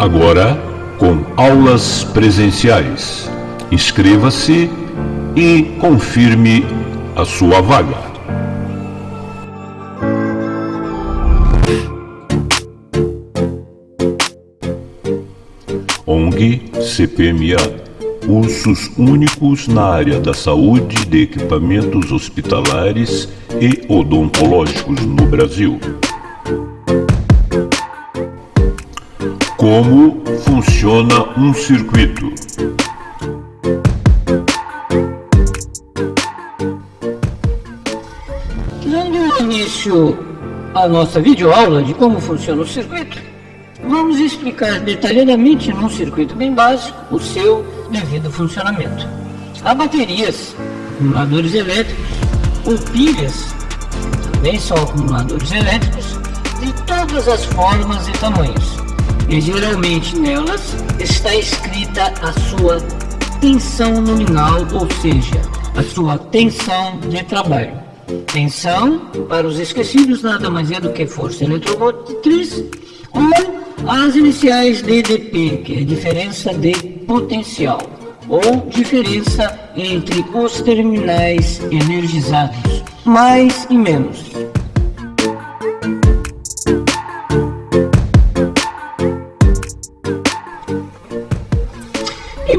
agora com aulas presenciais. Inscreva-se e confirme a sua vaga. ONG CPMA Cursos únicos na área da saúde de equipamentos hospitalares e odontológicos no Brasil. Como funciona um circuito? Dando início à nossa videoaula de como funciona o circuito, vamos explicar detalhadamente num circuito bem básico o seu devido funcionamento. Há baterias, acumuladores elétricos ou pilhas, também são acumuladores elétricos de todas as formas e tamanhos e geralmente nelas está escrita a sua tensão nominal, ou seja, a sua tensão de trabalho. Tensão, para os esquecidos, nada mais é do que força eletromotriz ou as iniciais DDP, que é diferença de potencial, ou diferença entre os terminais energizados, mais e menos.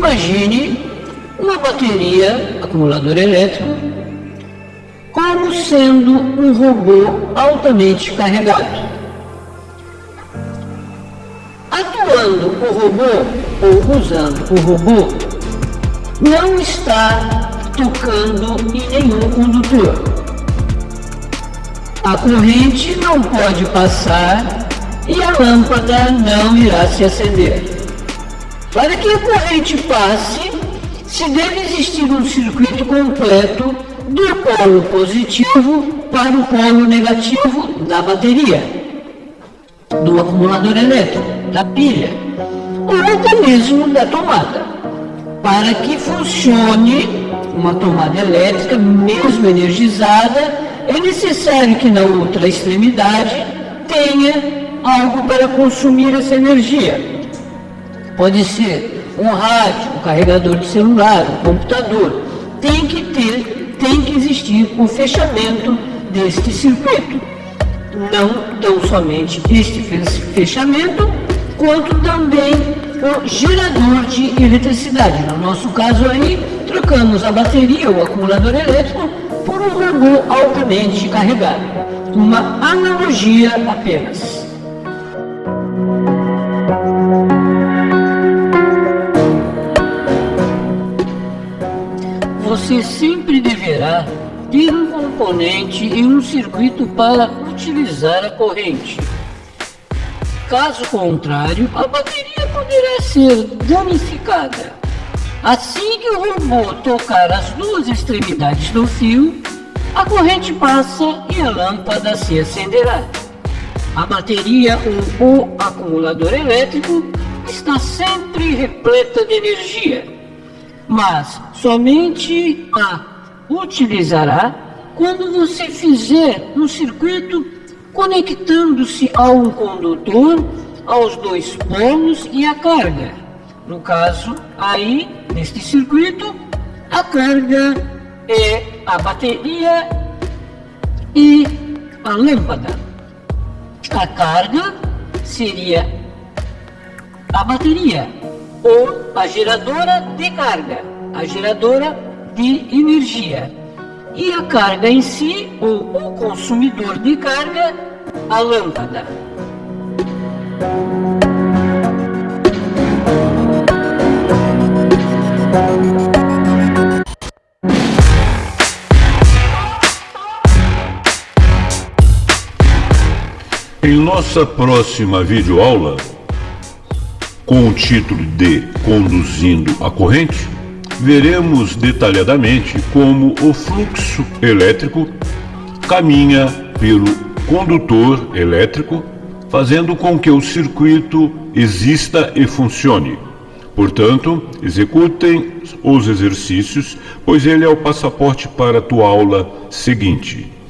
Imagine uma bateria, acumulador elétrico, como sendo um robô altamente carregado. Atuando o robô ou usando o robô, não está tocando em nenhum condutor. A corrente não pode passar e a lâmpada não irá se acender. Para que a corrente passe, se deve existir um circuito completo do polo positivo para o polo negativo da bateria, do acumulador elétrico, da pilha, ou até mesmo da tomada. Para que funcione uma tomada elétrica, mesmo energizada, é necessário que na outra extremidade tenha algo para consumir essa energia. Pode ser um rádio, um carregador de celular, um computador. Tem que ter, tem que existir o um fechamento deste circuito. Não tão somente este fechamento, quanto também o gerador de eletricidade. No nosso caso aí, trocamos a bateria, o acumulador elétrico, por um robô altamente carregado. Uma analogia apenas. Você sempre deverá ter um componente e um circuito para utilizar a corrente. Caso contrário, a bateria poderá ser danificada. Assim que o robô tocar as duas extremidades do fio, a corrente passa e a lâmpada se acenderá. A bateria ou o acumulador elétrico está sempre repleta de energia mas somente a utilizará quando você fizer um circuito conectando-se a um condutor, aos dois polos e a carga. No caso, aí, neste circuito, a carga é a bateria e a lâmpada. A carga seria a bateria ou a geradora de carga, a geradora de energia. E a carga em si, ou o consumidor de carga, a lâmpada. Em nossa próxima videoaula, com o título de Conduzindo a Corrente, veremos detalhadamente como o fluxo elétrico caminha pelo condutor elétrico, fazendo com que o circuito exista e funcione. Portanto, executem os exercícios, pois ele é o passaporte para a tua aula seguinte.